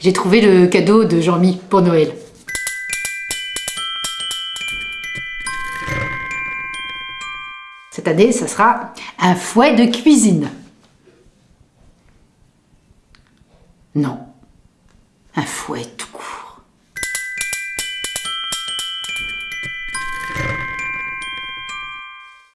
J'ai trouvé le cadeau de Jean-Mi pour Noël. Cette année, ça sera un fouet de cuisine. Non, un fouet tout court.